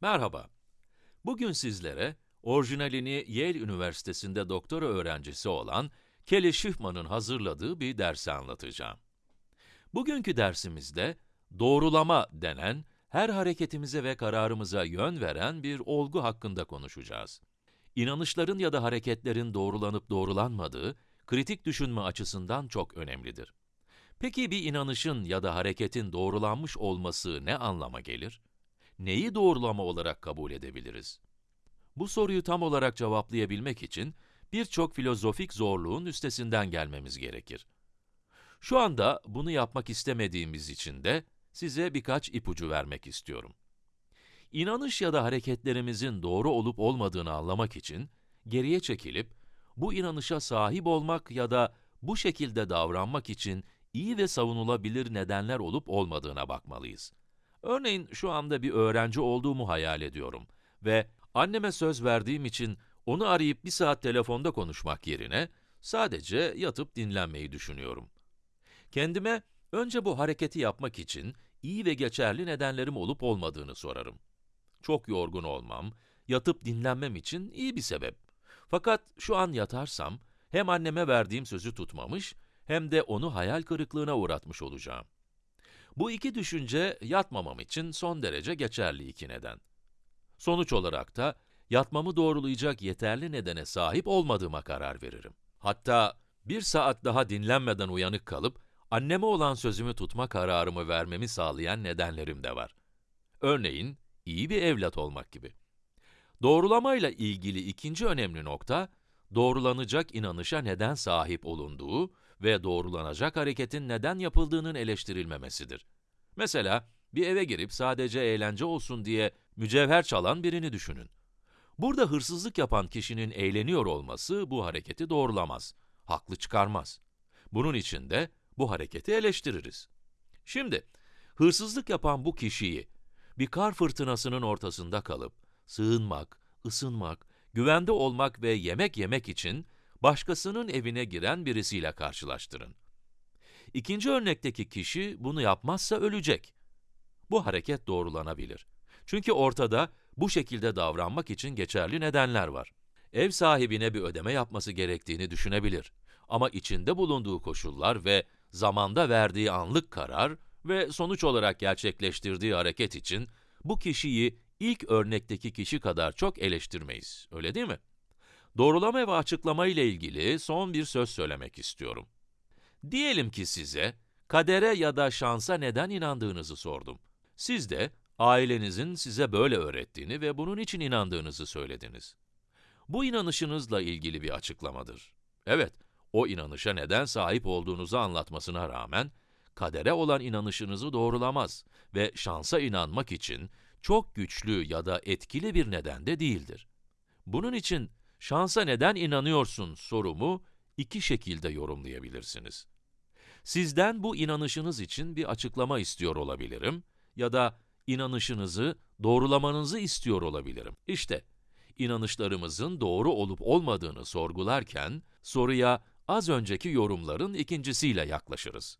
Merhaba. Bugün sizlere orijinalini Yale Üniversitesi'nde doktora öğrencisi olan Kelly Schiffman'ın hazırladığı bir dersi anlatacağım. Bugünkü dersimizde doğrulama denen, her hareketimize ve kararımıza yön veren bir olgu hakkında konuşacağız. İnanışların ya da hareketlerin doğrulanıp doğrulanmadığı, kritik düşünme açısından çok önemlidir. Peki bir inanışın ya da hareketin doğrulanmış olması ne anlama gelir? Neyi doğrulama olarak kabul edebiliriz? Bu soruyu tam olarak cevaplayabilmek için birçok filozofik zorluğun üstesinden gelmemiz gerekir. Şu anda bunu yapmak istemediğimiz için de size birkaç ipucu vermek istiyorum. İnanış ya da hareketlerimizin doğru olup olmadığını anlamak için geriye çekilip bu inanışa sahip olmak ya da bu şekilde davranmak için iyi ve savunulabilir nedenler olup olmadığına bakmalıyız. Örneğin şu anda bir öğrenci olduğumu hayal ediyorum ve anneme söz verdiğim için onu arayıp bir saat telefonda konuşmak yerine sadece yatıp dinlenmeyi düşünüyorum. Kendime önce bu hareketi yapmak için iyi ve geçerli nedenlerim olup olmadığını sorarım. Çok yorgun olmam, yatıp dinlenmem için iyi bir sebep. Fakat şu an yatarsam, hem anneme verdiğim sözü tutmamış, hem de onu hayal kırıklığına uğratmış olacağım. Bu iki düşünce yatmamam için son derece geçerli iki neden. Sonuç olarak da yatmamı doğrulayacak yeterli nedene sahip olmadığıma karar veririm. Hatta bir saat daha dinlenmeden uyanık kalıp anneme olan sözümü tutma kararımı vermemi sağlayan nedenlerim de var. Örneğin, iyi bir evlat olmak gibi. Doğrulamayla ilgili ikinci önemli nokta, doğrulanacak inanışa neden sahip olunduğu ve doğrulanacak hareketin neden yapıldığının eleştirilmemesidir. Mesela, bir eve girip sadece eğlence olsun diye mücevher çalan birini düşünün. Burada hırsızlık yapan kişinin eğleniyor olması bu hareketi doğrulamaz, haklı çıkarmaz. Bunun için de bu hareketi eleştiririz. Şimdi, hırsızlık yapan bu kişiyi bir kar fırtınasının ortasında kalıp sığınmak, ısınmak, güvende olmak ve yemek yemek için başkasının evine giren birisiyle karşılaştırın. İkinci örnekteki kişi bunu yapmazsa ölecek. Bu hareket doğrulanabilir. Çünkü ortada bu şekilde davranmak için geçerli nedenler var. Ev sahibine bir ödeme yapması gerektiğini düşünebilir. Ama içinde bulunduğu koşullar ve zamanda verdiği anlık karar ve sonuç olarak gerçekleştirdiği hareket için bu kişiyi ilk örnekteki kişi kadar çok eleştirmeyiz, öyle değil mi? Doğrulama ve açıklama ile ilgili son bir söz söylemek istiyorum. Diyelim ki size, kadere ya da şansa neden inandığınızı sordum. Siz de, ailenizin size böyle öğrettiğini ve bunun için inandığınızı söylediniz. Bu inanışınızla ilgili bir açıklamadır. Evet, o inanışa neden sahip olduğunuzu anlatmasına rağmen, kadere olan inanışınızı doğrulamaz ve şansa inanmak için çok güçlü ya da etkili bir neden de değildir. Bunun için şansa neden inanıyorsun sorumu iki şekilde yorumlayabilirsiniz. Sizden bu inanışınız için bir açıklama istiyor olabilirim ya da inanışınızı doğrulamanızı istiyor olabilirim. İşte, inanışlarımızın doğru olup olmadığını sorgularken, soruya az önceki yorumların ikincisiyle yaklaşırız.